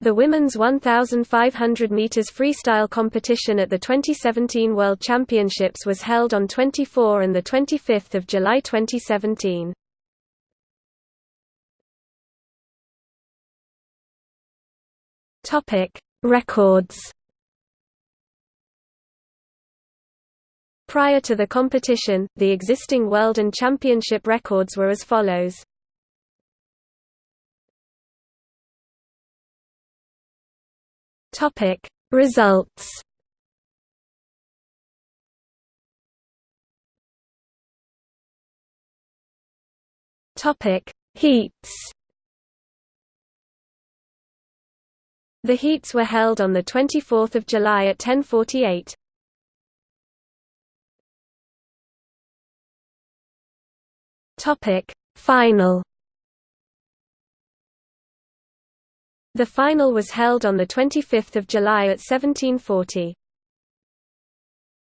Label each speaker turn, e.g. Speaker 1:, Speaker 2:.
Speaker 1: The women's 1,500 meters freestyle competition at the 2017 World Championships was held on 24 and 25 July 2017. Topic: Records Prior to the competition, the existing world and championship records were as follows. Topic. Results Topic. Heats The heats were held on the 24th of July at 10:48. Topic. Final The final was held on 25 July at 1740.